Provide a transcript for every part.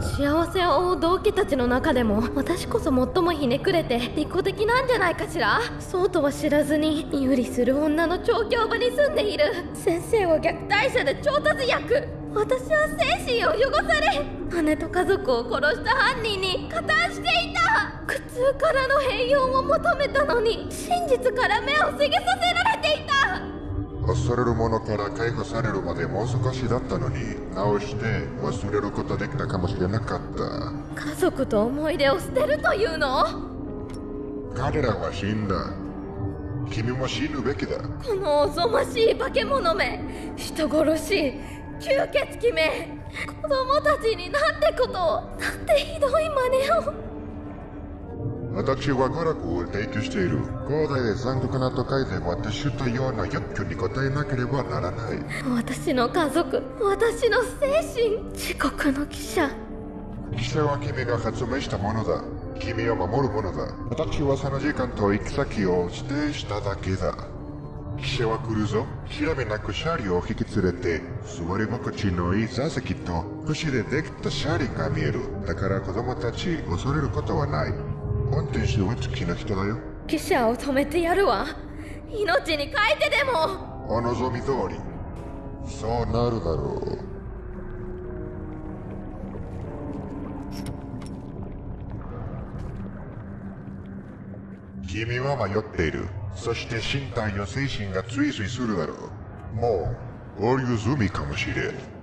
幸せを追う同期たちの中でも私こそ最もひねくれて利己的なんじゃないかしら？そうとは知らずに有利する女の調教場に住んでいる。先生は虐待者で調達役。私は精神を汚され姉と家族を殺した犯人に加担していた。苦痛からの平穏を求めたのに真実から目をせげさせられていた。恐れるものから解放されるまでもう少しだったのに直して忘れることできたかもしれなかった。家族と思い出を捨てるというの？彼らは死んだ。君も死ぬべきだ。このおぞましい化け物め。人殺し吸血鬼め。子供たちになんてことをなんてひどい真似を私は娯楽を提供している。広大で残酷な都会で私とような欲求に応えなければならない。私の家族私の精神。自国の記者。記者は君が発明したものだ。君を守るものだ。私はその時間と行き先を指定しただけだ。記者は来るぞ。調べなく車両を引き連れて座り心地のいい座席と串でできた車輪が見える。だから子供たち恐れることはない運転手は好きな人だよ。記者を止めてやるわ。命に変えてでも。お望み通り。そうなるだろう。君は迷っている。そして身体や精神が追随するだろう。もう合流済みかもしれん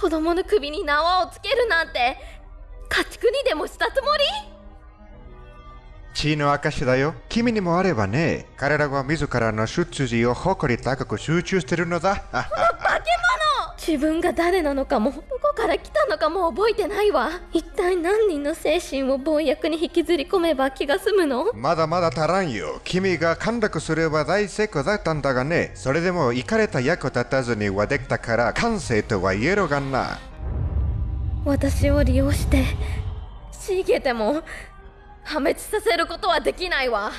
子供の首に縄をつけるなんて家畜にでもしたつもり？血の証だよ。君にもあればね。彼らは自らの出自を誇り高く集中してるのだ。自分が誰なのかもどこから来たのかも覚えてないわ一体何人の精神を暴薬に引きずり込めば気が済むの？まだまだ足らんよ。君が陥落すれば大成功だったんだがね。それでも行かれた役立たずにはできたから完成とは言えろがな。私を利用して逃げても破滅させることはできないわ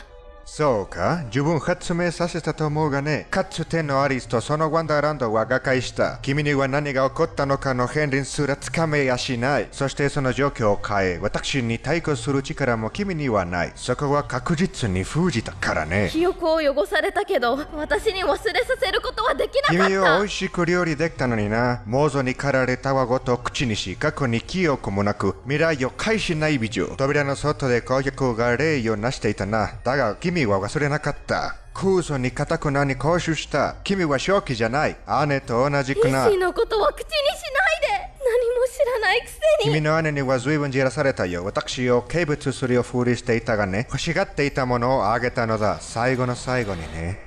そうか自分発明させたと思うがね。かつてのアリスとそのワンダーランドは瓦解した。君には何が起こったのかの片鱗すらつかめやしない。そしてその状況を変え、私に対抗する力も君にはない。そこは確実に封じたからね。記憶を汚されたけど私に忘れさせることはできなか君ったは美味しく料理できたのにな。モーゾに駆られたわごと口にし、過去に記憶もなく、未来を返しない美女。扉の外で攻撃が礼をなしていたな。だが君は忘れなかった。空想に固くなに行使した。君は正気じゃない。姉と同じくな医。師のことは口にしないで何も知らないくせに君の姉には随分じらされたよ。私を軽蔑するようふりしていたがね。欲しがっていたものをあげたのだ。最後の最後にね。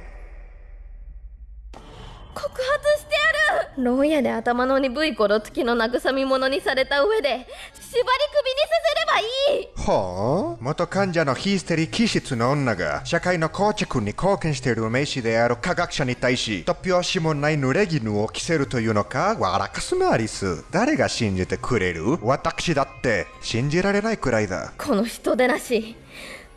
告発してやる牢屋で頭の鈍い頃月の慰み者にされた上で縛り首にさせいい。ほう元患者のヒステリー気質の女が社会の構築に貢献している名士である科学者に対し突拍子もない濡れ衣を着せるというのか笑かすなアリス。誰が信じてくれる？私だって信じられないくらいだ。この人でなし。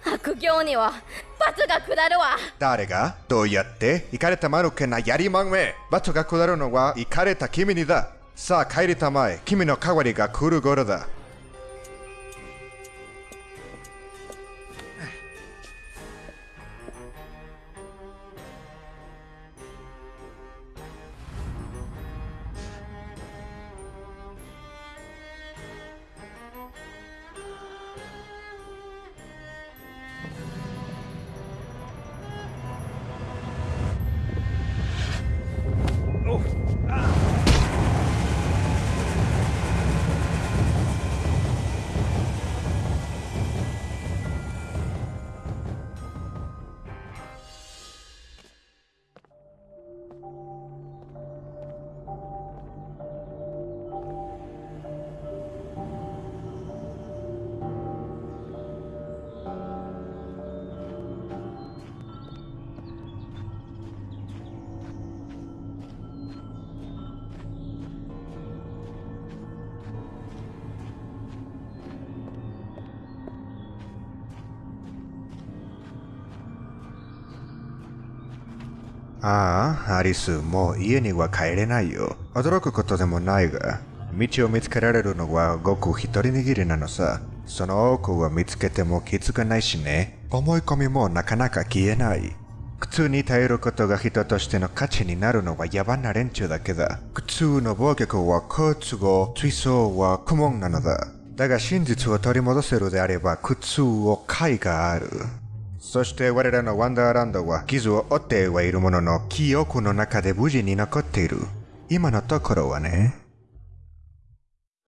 悪行には罰が下るわ。誰が？どうやって？行かれた間抜けなやりまんめ。罰が下るのは行かれた君にだ。さあ帰りたまえ。君の代わりが来る頃だああ、アリス、もう家には帰れないよ。驚くことでもないが、道を見つけられるのはごく一人握りなのさ。その多くは見つけても気づかないしね。思い込みもなかなか消えない。苦痛に耐えることが人としての価値になるのは野蛮な連中だけだ。苦痛の暴虐は好都合、追走は苦悶なのだ。だが真実を取り戻せるであれば苦痛を解がある。そして我らのワンダーランドは傷を負ってはいるものの記憶の中で無事に残っている。今のところはね。